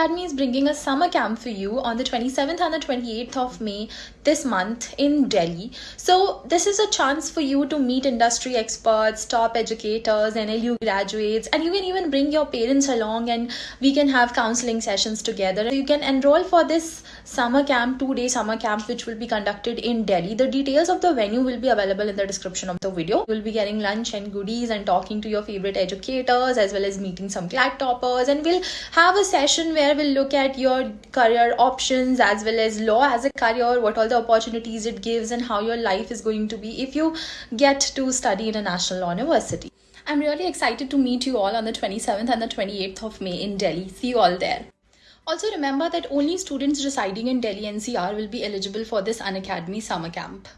Academy is bringing a summer camp for you on the 27th and the 28th of May this month in Delhi. So, this is a chance for you to meet industry experts, top educators, NLU graduates, and you can even bring your parents along and we can have counseling sessions together. You can enroll for this summer camp, two day summer camp, which will be conducted in Delhi. The details of the venue will be available in the description of the video. You'll be getting lunch and goodies and talking to your favorite educators as well as meeting some CLAT toppers, and we'll have a session where we'll look at your career options as well as law as a career, what all the opportunities it gives, and how your life is going to be if you get to study in a national law university. I'm really excited to meet you all on the 27th and the 28th of May in Delhi. See you all there. Also, remember that only students residing in Delhi NCR will be eligible for this Unacademy summer camp.